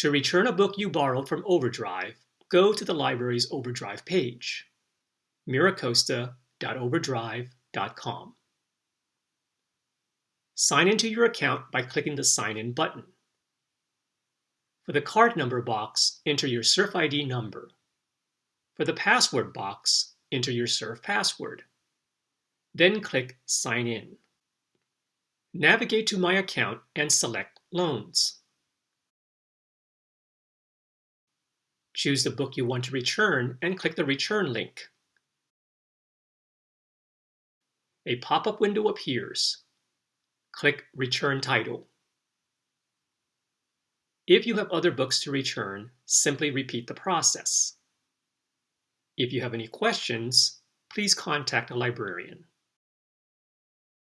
To return a book you borrowed from Overdrive, go to the library's Overdrive page, miracosta.overdrive.com. Sign into your account by clicking the Sign In button. For the card number box, enter your Surf ID number. For the password box, enter your Surf password. Then click Sign In. Navigate to My Account and select Loans. Choose the book you want to return and click the Return link. A pop-up window appears. Click Return Title. If you have other books to return, simply repeat the process. If you have any questions, please contact a librarian.